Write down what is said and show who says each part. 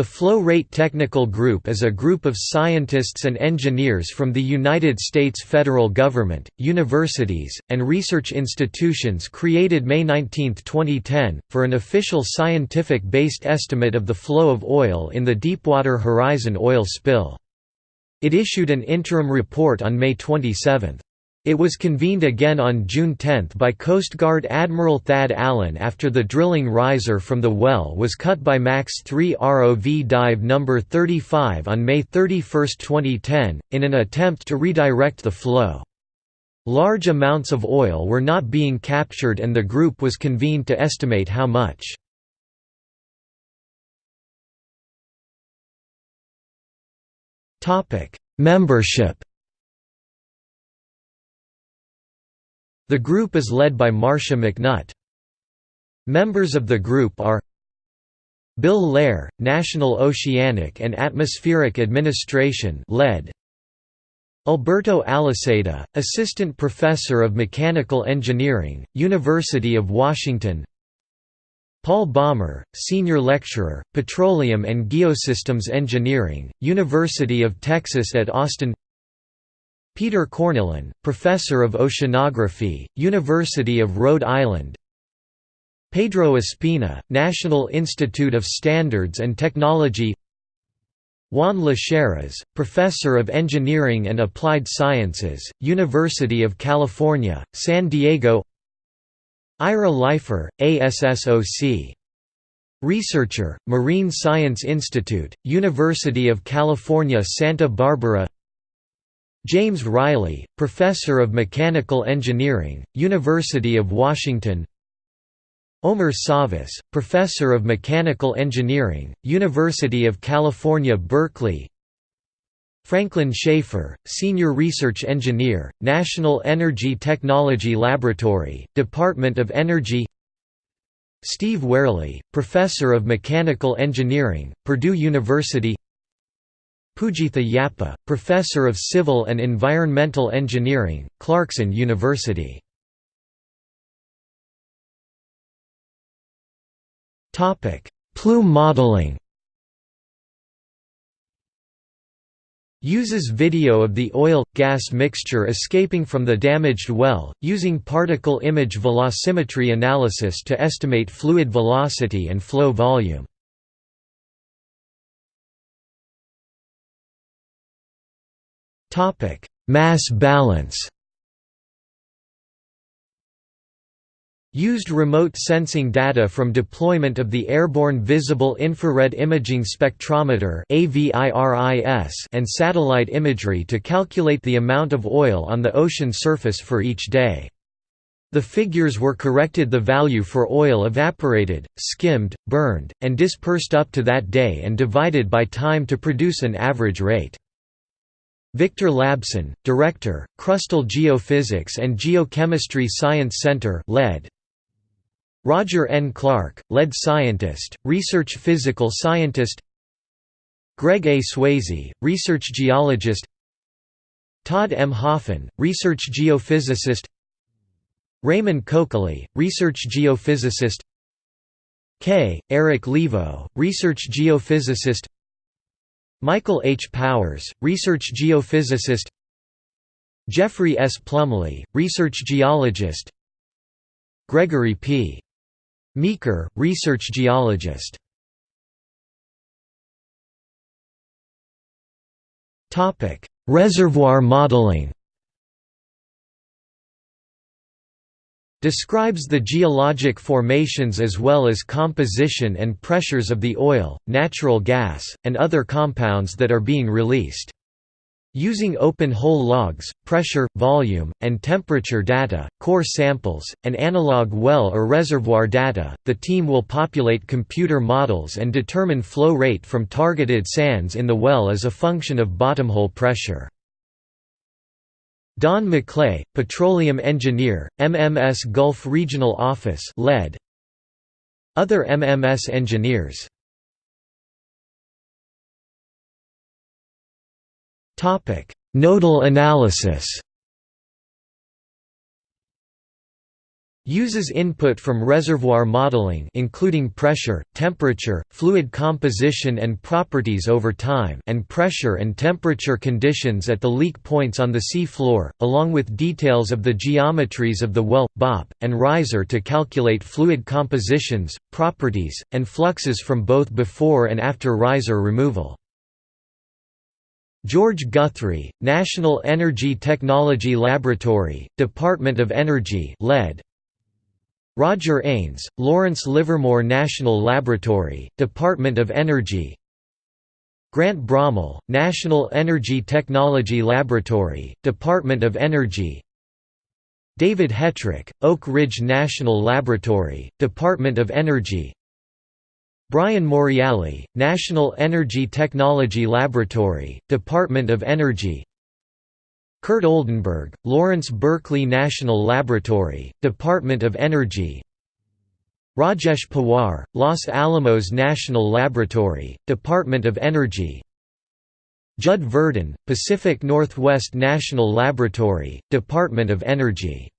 Speaker 1: The Flow Rate Technical Group is a group of scientists and engineers from the United States federal government, universities, and research institutions created May 19, 2010, for an official scientific-based estimate of the flow of oil in the Deepwater Horizon oil spill. It issued an interim report on May 27. It was convened again on June 10 by Coast Guard Admiral Thad Allen after the drilling riser from the well was cut by MAX 3 ROV dive No. 35 on May 31, 2010, in an attempt to redirect the flow. Large amounts of oil were not being captured and the group was convened to estimate how much. Membership The group is led by Marcia McNutt. Members of the group are Bill Lehr, National Oceanic and Atmospheric Administration led. Alberto Aliseda, Assistant Professor of Mechanical Engineering, University of Washington Paul Bommer, Senior Lecturer, Petroleum and Geosystems Engineering, University of Texas at Austin Peter Cornillon, Professor of Oceanography, University of Rhode Island. Pedro Espina, National Institute of Standards and Technology. Juan Lasheras, Professor of Engineering and Applied Sciences, University of California, San Diego. Ira Leifer, ASSOC. Researcher, Marine Science Institute, University of California Santa Barbara James Riley, Professor of Mechanical Engineering, University of Washington. Omer Savas, Professor of Mechanical Engineering, University of California Berkeley. Franklin Shaffer, Senior Research Engineer, National Energy Technology Laboratory, Department of Energy. Steve Wereley, Professor of Mechanical Engineering, Purdue University Poojitha Yapa, Professor of Civil and Environmental Engineering, Clarkson University. Plume modeling Uses video of the oil-gas mixture escaping from the damaged well, using particle image velocimetry analysis to estimate fluid velocity and flow volume. Topic: Mass balance. Used remote sensing data from deployment of the Airborne Visible Infrared Imaging Spectrometer and satellite imagery to calculate the amount of oil on the ocean surface for each day. The figures were corrected the value for oil evaporated, skimmed, burned, and dispersed up to that day and divided by time to produce an average rate. Victor Labson, Director, Crustal Geophysics and Geochemistry Science Center led. Roger N. Clark, Lead Scientist, Research Physical Scientist Greg A. Swayze, Research Geologist Todd M. Hoefen, Research Geophysicist Raymond Kokaly, Research Geophysicist K. Eric Livo, Research Geophysicist Michael H. Powers, research geophysicist Geoffrey S. Plumlee, research geologist Gregory P. Meeker, research geologist Reservoir modeling describes the geologic formations as well as composition and pressures of the oil, natural gas, and other compounds that are being released. Using open-hole logs, pressure, volume, and temperature data, core samples, and analog well or reservoir data, the team will populate computer models and determine flow rate from targeted sands in the well as a function of bottomhole pressure. Don Maclay, petroleum engineer, MMS Gulf Regional Office led. Other MMS engineers Nodal analysis Uses input from reservoir modeling including pressure, temperature, fluid composition and properties over time and pressure and temperature conditions at the leak points on the sea floor, along with details of the geometries of the well, BOP, and riser to calculate fluid compositions, properties, and fluxes from both before and after riser removal. George Guthrie, National Energy Technology Laboratory, Department of Energy Roger Aines, Lawrence Livermore National Laboratory, Department of Energy. Grant Bromhal, National Energy Technology Laboratory, Department of Energy. David Hetrick, Oak Ridge National Laboratory, Department of Energy. Brian Morreale, National Energy Technology Laboratory, Department of Energy Curt Oldenburg, Lawrence Berkeley National Laboratory, Department of Energy. Rajesh Pawar, Los Alamos National Laboratory, Department of Energy. Judd Verdon, Pacific Northwest National Laboratory, Department of Energy